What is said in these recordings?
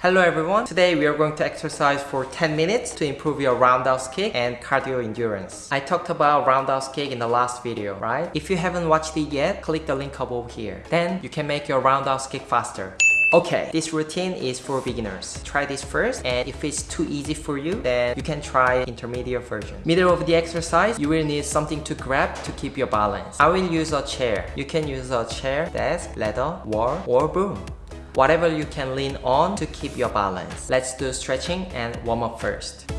Hello everyone. Today we are going to exercise for 10 minutes to improve your roundhouse kick and cardio endurance. I talked about roundhouse kick in the last video, right? If you haven't watched it yet, click the link above here. Then you can make your roundhouse kick faster. Okay, this routine is for beginners. Try this first and if it's too easy for you, then you can try intermediate version. Middle of the exercise, you will need something to grab to keep your balance. I will use a chair. You can use a chair, desk, ladder, wall, or broom whatever you can lean on to keep your balance. Let's do stretching and warm up first.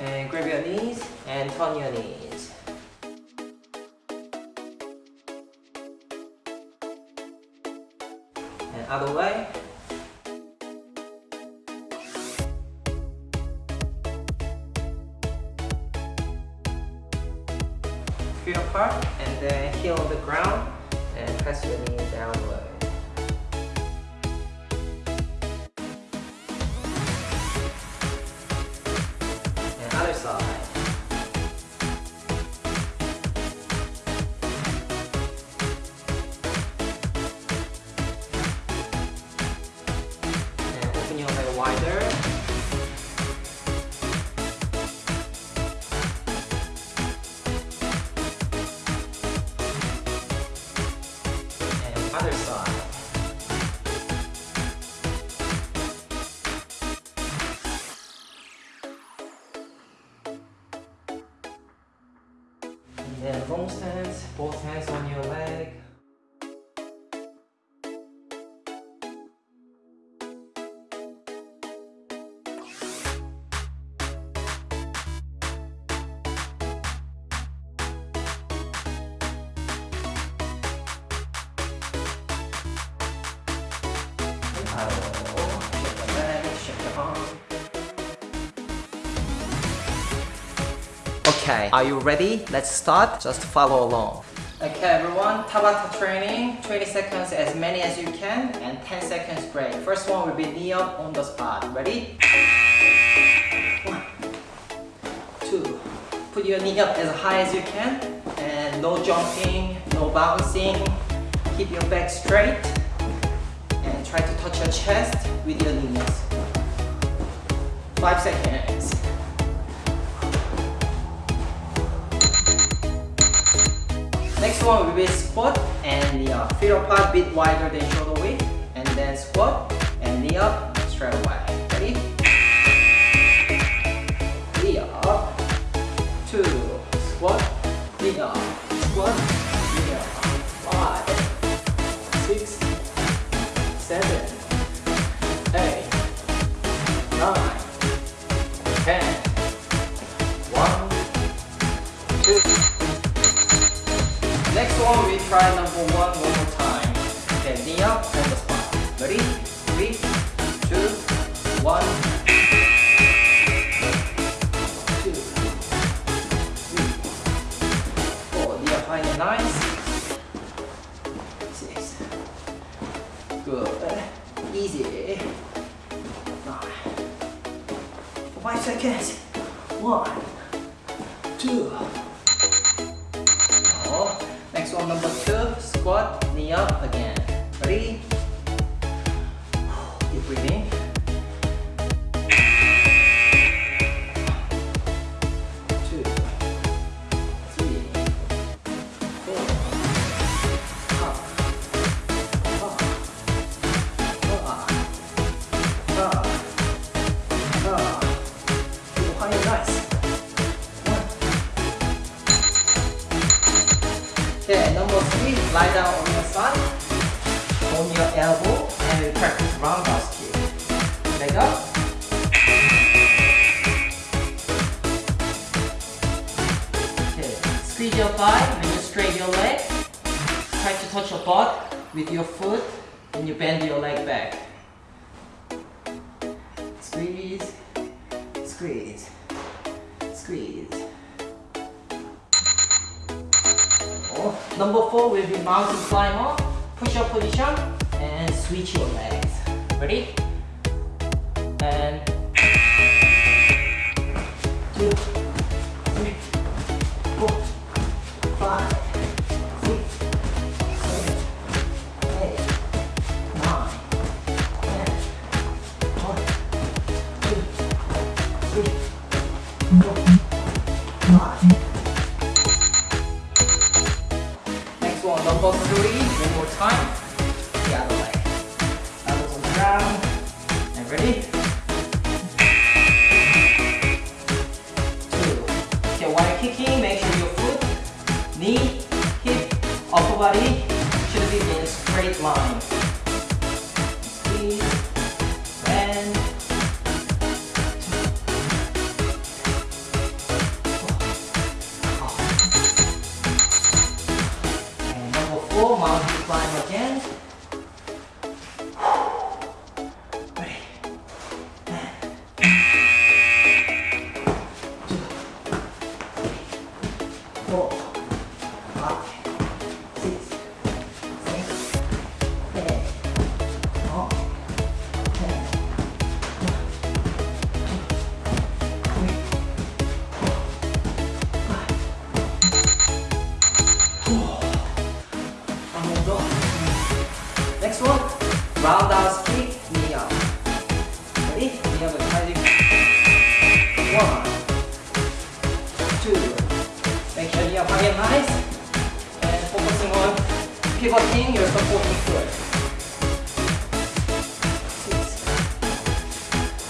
And grab your knees and turn your knees. And other way. feet apart and then heel on the ground other side. Okay, are you ready? Let's start. Just follow along. Okay everyone, Tabata training, 20 seconds as many as you can and 10 seconds break. First one will be knee up on the spot. Ready? One, two, put your knee up as high as you can and no jumping, no bouncing. Keep your back straight try to touch your chest with your knees. Five seconds. Next one will be squat and knee up. Feet apart, bit wider than shoulder width, and then squat and knee up straight away. Good. Easy. Five seconds. One, two. Oh. Next one, number two, squat, knee up again. Your thigh when you straight your leg. Try to touch your butt with your foot and you bend your leg back. Squeeze, squeeze, squeeze. Oh, number four will be mountain climber. Push up position and switch your legs. Ready? And Number three. One more time. The other leg. Elbows on the ground. And ready? Two. Okay, while you're kicking, make sure your foot, knee, hip, upper body should be in a straight line. Pivoting your supporting foot.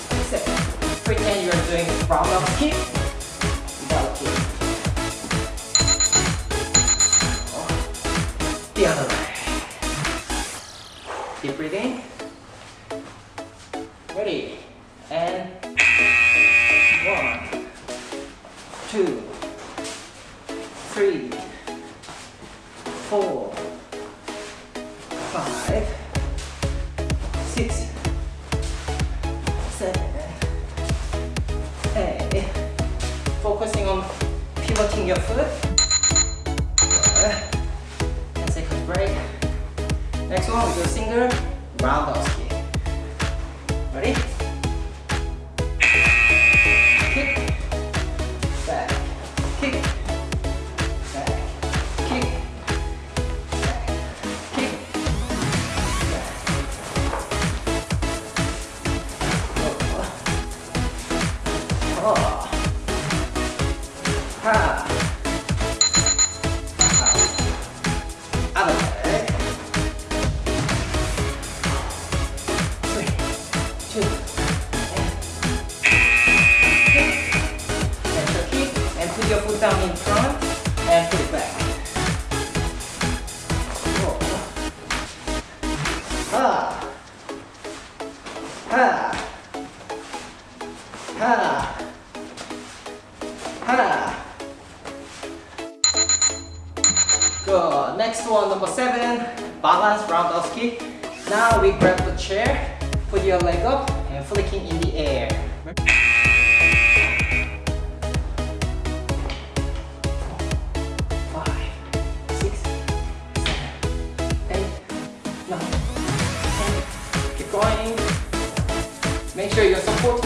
Six, seven. Pretend you're doing roundhouse kick Ha. Good. Next one, number seven, balance roundhouse. Now we grab the chair, put your leg up, and flicking in the air. Keep going. Make sure your supporting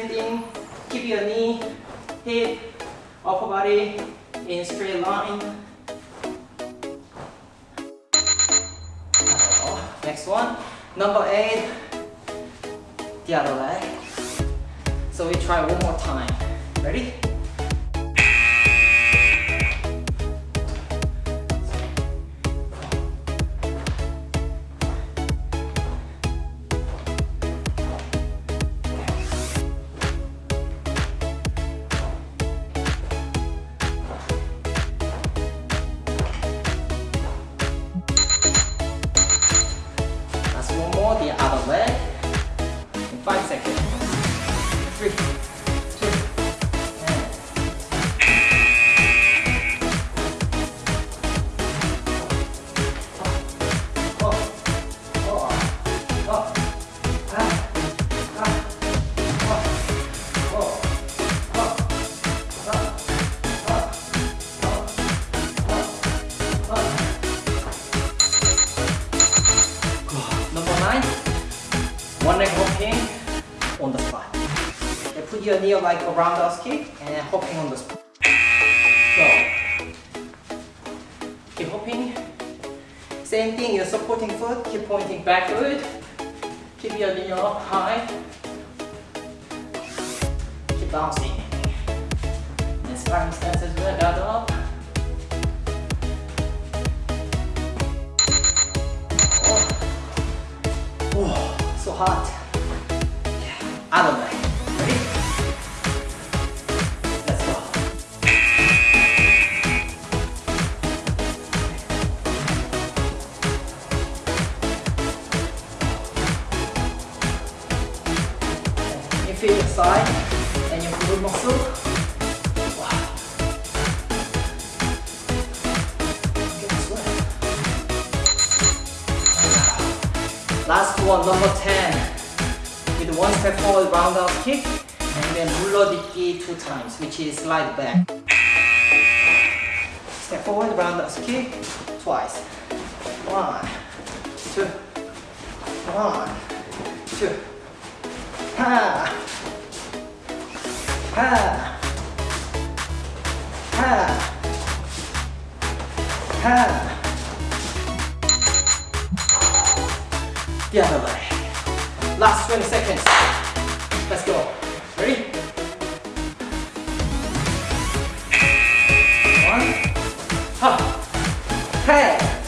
Keep your knee, hip, upper body in straight line. Next one, number eight, the other leg. So we try one more time. Ready? One leg hopping on the spot. Okay, put your knee like a roundhouse kick and hopping on the spot. Go. Keep hopping. Same thing, your supporting foot, keep pointing backward. Keep your knee up high. Keep bouncing. And sparring stance as well, guard up. Hot. Out of way. Ready? Let's go. You feel the side and your glute muscle. Last one, number 10 With one step forward roundhouse kick and then 물러딛기 two times, which is slide back. Step forward, roundhouse kick twice. One, two, one, two. Ha! Ha! Ha! Ha! The other way. Last 20 seconds. Let's go. Ready? One. Ha. Hey.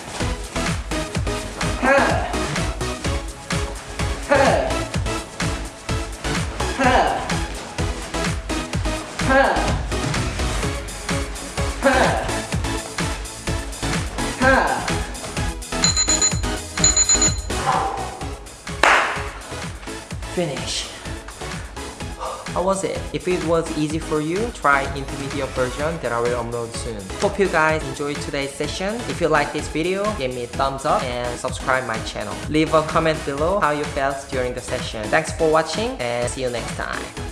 If it was easy for you, try intermediate version that I will upload soon. Hope you guys enjoyed today's session. If you like this video, give me a thumbs up and subscribe my channel. Leave a comment below how you felt during the session. Thanks for watching and see you next time.